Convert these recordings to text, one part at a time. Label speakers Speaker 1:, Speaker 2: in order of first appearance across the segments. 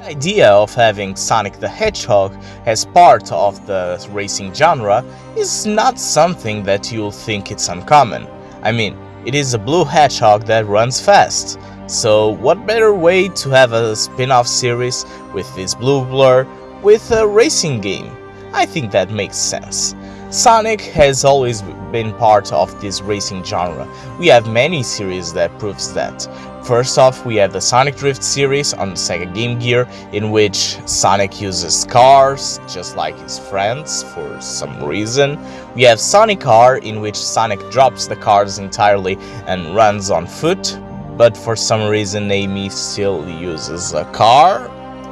Speaker 1: The idea of having Sonic the Hedgehog as part of the racing genre is not something that you'll think it's uncommon. I mean, it is a blue hedgehog that runs fast. So what better way to have a spin-off series with this blue blur with a racing game? I think that makes sense. Sonic has always been part of this racing genre. We have many series that proves that. First off, we have the Sonic Drift series on Sega Game Gear, in which Sonic uses cars, just like his friends, for some reason. We have Sonic R, in which Sonic drops the cars entirely and runs on foot, but for some reason Amy still uses a car.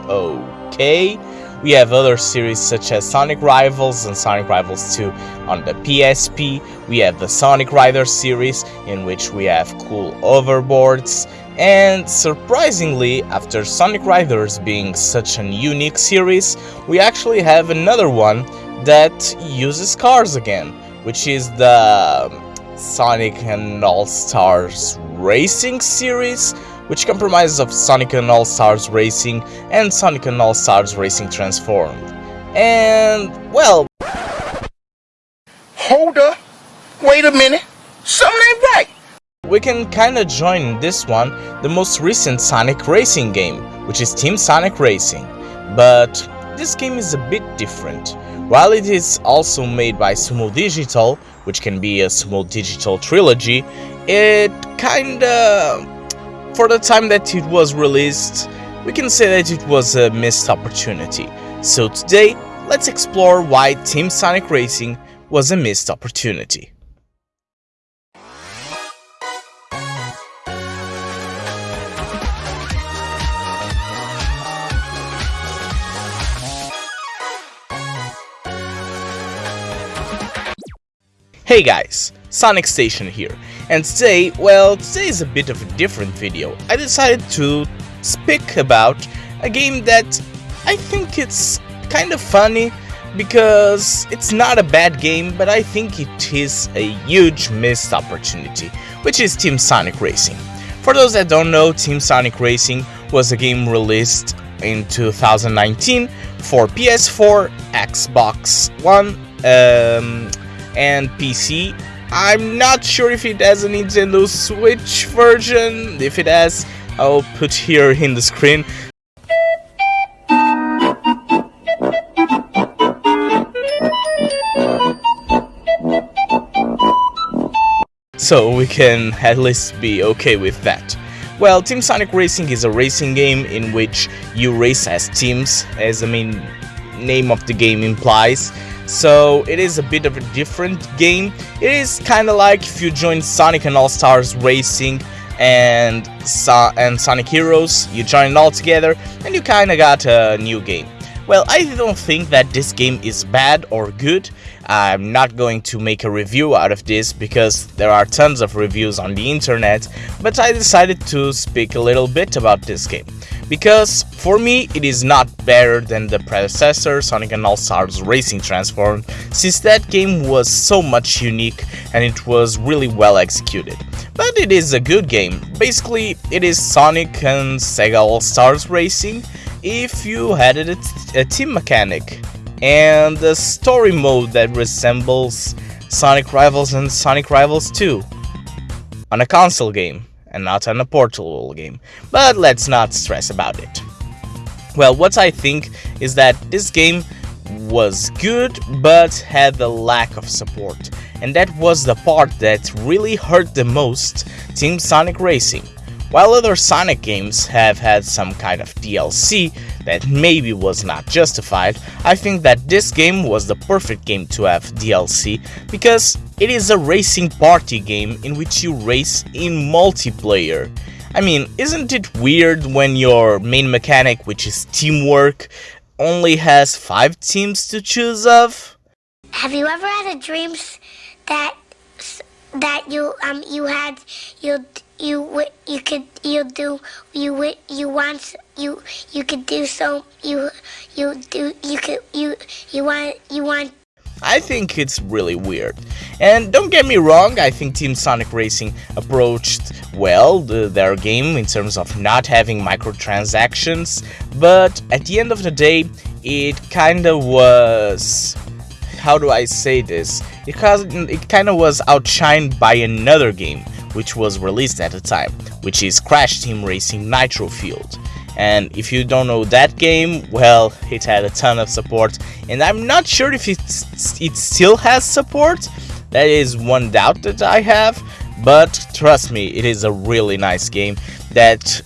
Speaker 1: Okay. We have other series such as Sonic Rivals and Sonic Rivals 2 on the PSP. We have the Sonic Rider series in which we have cool overboards. And surprisingly, after Sonic Riders being such an unique series, we actually have another one that uses cars again, which is the Sonic and All-Stars Racing series, which comprises of Sonic and All-Stars Racing and Sonic and All-Stars Racing Transformed. And, well...
Speaker 2: Hold up! Wait a minute! Something ain't right!
Speaker 1: We can kinda join in this one the most recent Sonic Racing game, which is Team Sonic Racing. But this game is a bit different. While it is also made by Sumo Digital, which can be a Sumo Digital trilogy, it kinda for the time that it was released, we can say that it was a missed opportunity. So today, let's explore why Team Sonic Racing was a missed opportunity. Hey guys, Sonic Station here, and today, well, today is a bit of a different video. I decided to speak about a game that I think it's kind of funny because it's not a bad game, but I think it is a huge missed opportunity, which is Team Sonic Racing. For those that don't know, Team Sonic Racing was a game released in 2019 for PS4, Xbox One, um, and PC. I'm not sure if it has a Nintendo Switch version. If it has, I'll put here in the screen. So we can at least be okay with that. Well, Team Sonic Racing is a racing game in which you race as teams, as the main name of the game implies so it is a bit of a different game. It is kind of like if you join Sonic and All Stars Racing and so and Sonic Heroes, you join it all together and you kind of got a new game. Well, I don't think that this game is bad or good. I'm not going to make a review out of this because there are tons of reviews on the internet, but I decided to speak a little bit about this game. Because for me it is not better than the predecessor Sonic and All-Stars Racing Transform since that game was so much unique and it was really well executed. But it is a good game, basically it is Sonic and Sega All-Stars Racing if you added a, a team mechanic and a story mode that resembles Sonic Rivals and Sonic Rivals 2 on a console game and not on a portable game, but let's not stress about it. Well, what I think is that this game was good but had a lack of support, and that was the part that really hurt the most Team Sonic Racing. While other Sonic games have had some kind of DLC that maybe was not justified, I think that this game was the perfect game to have DLC because it is a racing party game in which you race in multiplayer. I mean, isn't it weird when your main mechanic, which is teamwork, only has 5 teams to choose of?
Speaker 3: Have you ever had a dream that that you um you had you you you could you do you you want you you could do so you you do you could you you want you want
Speaker 1: I think it's really weird. And don't get me wrong, I think Team Sonic Racing approached well the, their game in terms of not having microtransactions, but at the end of the day, it kinda was. How do I say this? It, it kinda was outshined by another game, which was released at the time, which is Crash Team Racing Nitro Fueled. And if you don't know that game, well, it had a ton of support, and I'm not sure if it, it still has support. That is one doubt that I have, but trust me, it is a really nice game that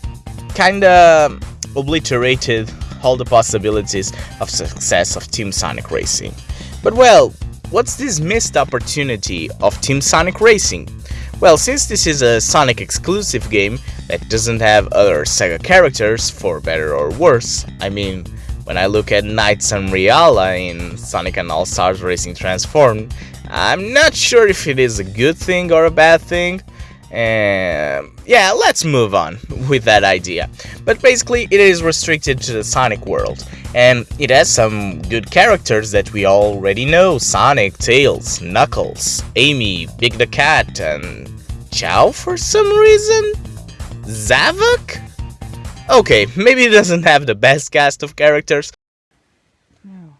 Speaker 1: kinda obliterated all the possibilities of success of Team Sonic Racing. But well, what's this missed opportunity of Team Sonic Racing? Well, since this is a Sonic exclusive game that doesn't have other Sega characters, for better or worse, I mean, when I look at NiGHTS and Reala in Sonic and All-Stars Racing Transformed, I'm not sure if it is a good thing or a bad thing. And yeah, let's move on with that idea. But basically, it is restricted to the Sonic world, and it has some good characters that we already know Sonic, Tails, Knuckles, Amy, Big the Cat, and Chao for some reason? Zavok? Okay, maybe it doesn't have the best cast of characters.
Speaker 4: No.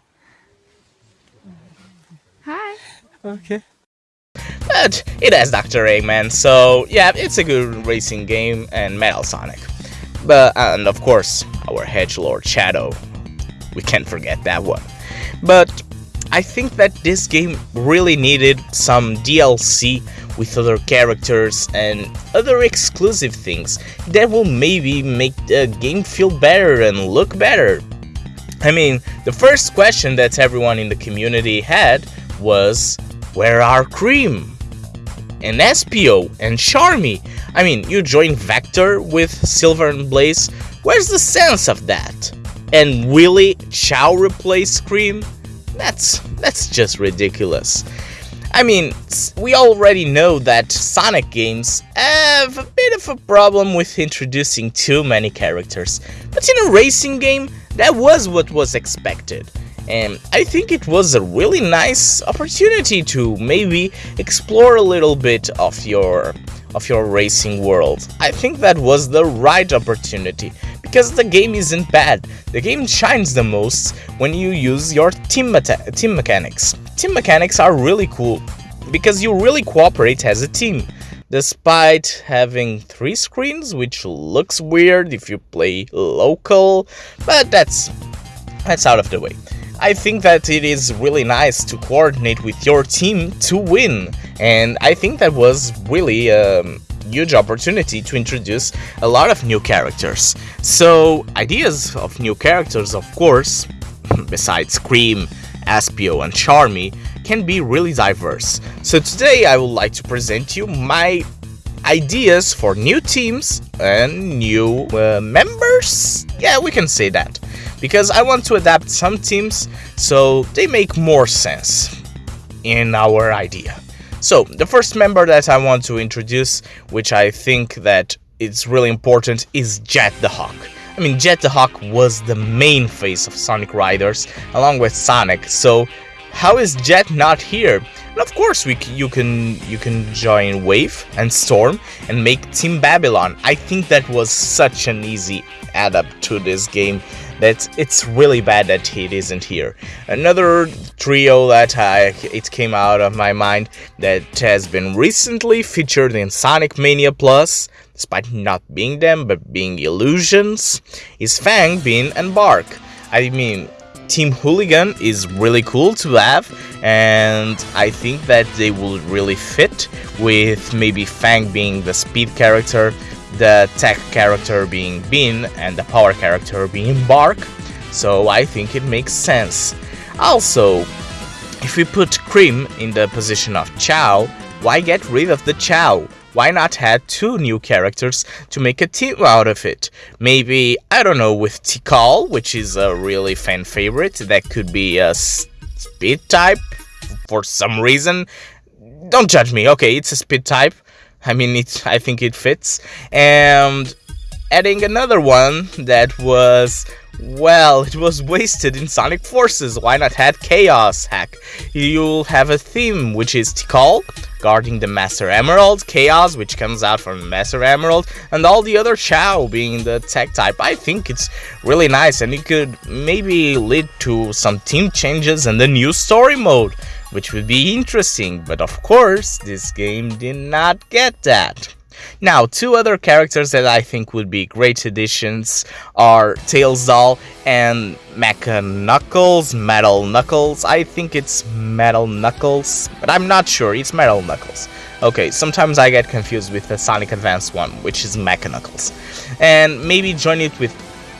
Speaker 4: Hi.
Speaker 1: Okay. But it has Dr. Eggman, so yeah, it's a good racing game and Metal Sonic. But and of course, our Hedgelord Shadow. We can't forget that one. But I think that this game really needed some DLC with other characters and other exclusive things that will maybe make the game feel better and look better. I mean, the first question that everyone in the community had was, where are Cream? And Espio and Charmy? I mean, you join Vector with Silver and Blaze, where's the sense of that? And Willy Chow replace Scream? That's, that's just ridiculous. I mean, we already know that Sonic games have a bit of a problem with introducing too many characters, but in a racing game, that was what was expected. And I think it was a really nice opportunity to maybe explore a little bit of your of your racing world. I think that was the right opportunity because the game isn't bad. The game shines the most when you use your team, team mechanics. Team mechanics are really cool because you really cooperate as a team. Despite having three screens, which looks weird if you play local, but that's that's out of the way. I think that it is really nice to coordinate with your team to win, and I think that was really a huge opportunity to introduce a lot of new characters. So, ideas of new characters, of course, besides Cream, Espio, and Charmy, can be really diverse. So today I would like to present you my ideas for new teams and new uh, members? Yeah, we can say that. Because I want to adapt some teams so they make more sense in our idea. So, the first member that I want to introduce, which I think that it's really important, is Jet the Hawk. I mean, Jet the Hawk was the main face of Sonic Riders, along with Sonic, so how is Jet not here? And of course, we you can you can join Wave and Storm and make Team Babylon. I think that was such an easy add up to this game that it's really bad that it isn't here. Another trio that I, it came out of my mind that has been recently featured in Sonic Mania Plus, despite not being them but being illusions, is Fang, Bean, and Bark. I mean, Team Hooligan is really cool to have, and I think that they will really fit with maybe Fang being the speed character, the tech character being Bean, and the power character being Bark. So I think it makes sense. Also, if we put Cream in the position of Chao, why get rid of the Chao? why not add two new characters to make a team out of it? Maybe, I don't know, with Tikal, which is a really fan favorite, that could be a speed type for some reason. Don't judge me, okay, it's a speed type. I mean, it, I think it fits. And adding another one that was Well, it was wasted in Sonic Forces, why not add Chaos? Heck, you'll have a theme, which is Tikal, guarding the Master Emerald, Chaos, which comes out from Master Emerald, and all the other Chao being the tech type. I think it's really nice, and it could maybe lead to some team changes and a new story mode, which would be interesting, but of course, this game did not get that. Now, two other characters that I think would be great additions are Tails Doll and Mecha Knuckles, Metal Knuckles. I think it's Metal Knuckles, but I'm not sure. It's Metal Knuckles. Okay, sometimes I get confused with the Sonic Advance one, which is Mecha Knuckles. And maybe join it with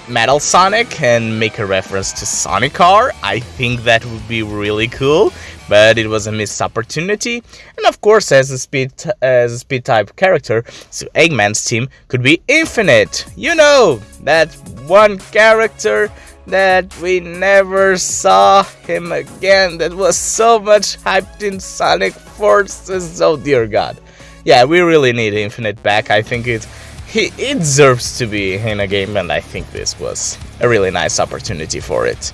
Speaker 1: Metal Sonic and make a reference to Sonic R. I think that would be really cool but it was a missed opportunity. And of course, as a speed as a speed type character, so Eggman's team could be infinite. You know that one character that we never saw him again. That was so much hyped in Sonic Forces. Oh dear God. Yeah, we really need Infinite back. I think it he it deserves to be in a game, and I think this was a really nice opportunity for it.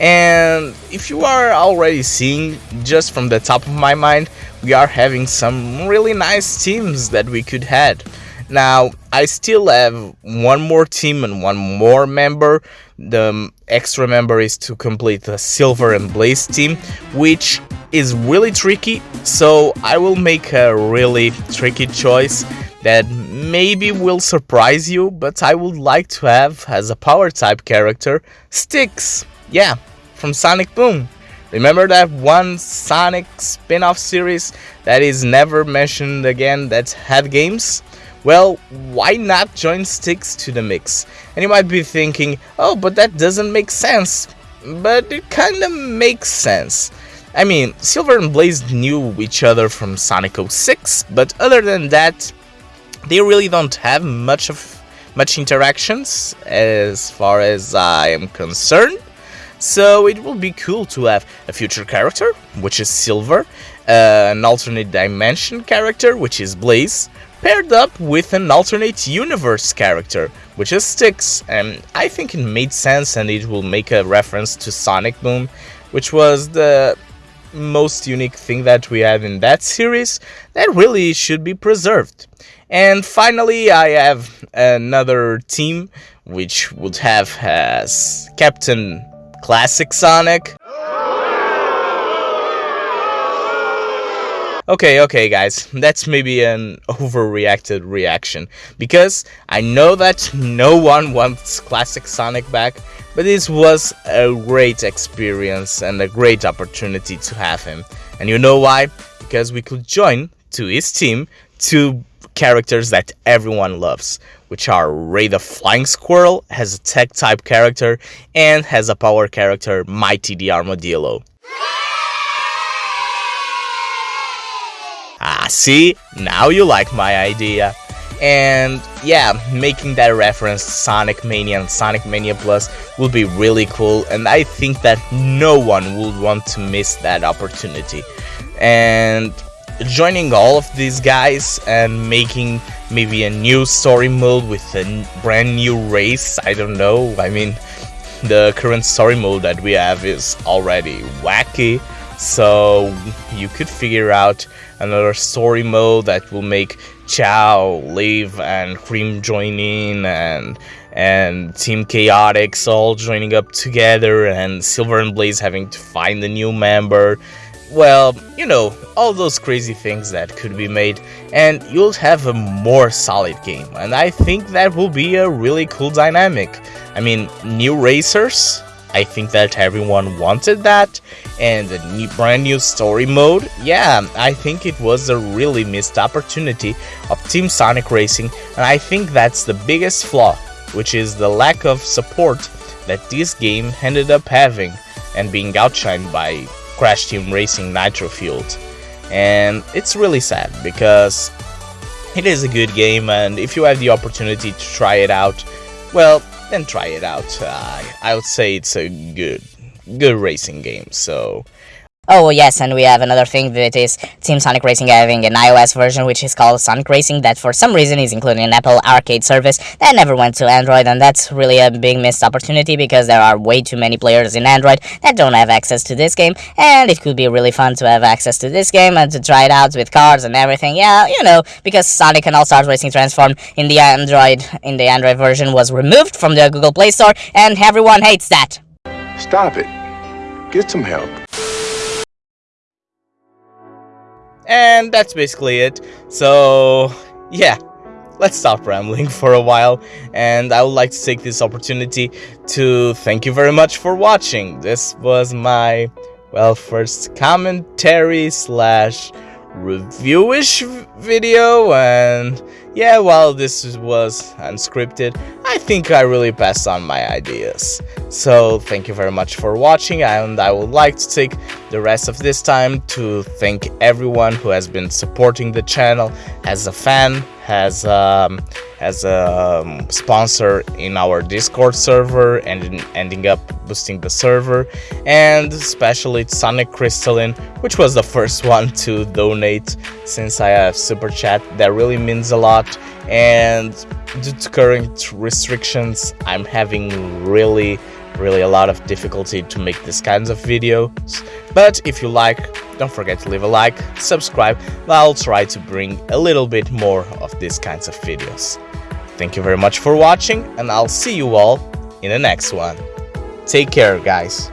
Speaker 1: And if you are already seeing, just from the top of my mind, we are having some really nice teams that we could have. Now, I still have one more team and one more member. The extra member is to complete the Silver and Blaze team, which is really tricky, so I will make a really tricky choice that maybe will surprise you, but I would like to have as a power type character, Sticks. Yeah, from Sonic Boom. Remember that one Sonic spin-off series that is never mentioned again that had games? Well, why not join Sticks to the mix? And you might be thinking, oh, but that doesn't make sense. But it kinda makes sense. I mean, Silver and Blaze knew each other from Sonic 06, but other than that, they really don't have much of much interactions as far as I am concerned. So it will be cool to have a future character, which is Silver, uh, an alternate dimension character, which is Blaze, paired up with an alternate universe character, which is Sticks, and I think it made sense and it will make a reference to Sonic Boom, which was the most unique thing that we have in that series that really should be preserved. And finally, I have another team which would have as Captain Classic Sonic? Okay, okay guys, that's maybe an overreacted reaction, because I know that no one wants Classic Sonic back, but this was a great experience and a great opportunity to have him. And you know why? Because we could join to his team to characters that everyone loves, which are Ray the Flying Squirrel, has a tech type character, and has a power character, Mighty the Armadillo. Ah, see? Now you like my idea. And yeah, making that reference Sonic Mania and Sonic Mania Plus will be really cool, and I think that no one would want to miss that opportunity. And joining all of these guys and making maybe a new story mode with a brand new race i don't know. I mean the current story mode that we have is already wacky. So you could figure out another story mode that will make Chao leave and Cream join in and and Team Chaotix all joining up together and Silver and Blaze having to find a new member well, you know, all those crazy things that could be made, and you'll have a more solid game, and I think that will be a really cool dynamic. I mean, new racers, I think that everyone wanted that, and a new, brand new story mode, yeah, I think it was a really missed opportunity of Team Sonic Racing, and I think that's the biggest flaw, which is the lack of support that this game ended up having, and being outshined by Crash Team Racing Nitro Fueled. And it's really sad because it is a good game and if you have the opportunity to try it out, well, then try it out. Uh, I would say it's a good, good racing game. So
Speaker 5: Oh yes, and we have another thing that is Team Sonic Racing having an iOS version which is called Sonic Racing that for some reason is included in Apple Arcade service that never went to Android and that's really a big missed opportunity because there are way too many players in Android that don't have access to this game and it could be really fun to have access to this game and to try it out with cars and everything. Yeah, you know, because Sonic and All Stars Racing Transform in the Android in the Android version was removed from the Google Play Store and everyone hates that.
Speaker 6: Stop it. Get some help.
Speaker 1: And that's basically it. So, yeah, let's stop rambling for a while. And I would like to take this opportunity to thank you very much for watching. This was my, well, first commentary slash reviewish video and yeah while this was unscripted. I think I really passed on my ideas. So thank you very much for watching and I would like to take the rest of this time to thank everyone who has been supporting the channel. As a fan has um, as a um, sponsor in our Discord server and ending up boosting the server and especially Sonic Crystalline which was the first one to donate since I have super chat that really means a lot. And due to current restrictions I'm having really really a lot of difficulty to make these kinds of videos. But if you like don't forget to leave a like subscribe i'll try to bring a little bit more of these kinds of videos. Thank you very much for watching and i'll see you all in the next one take care guys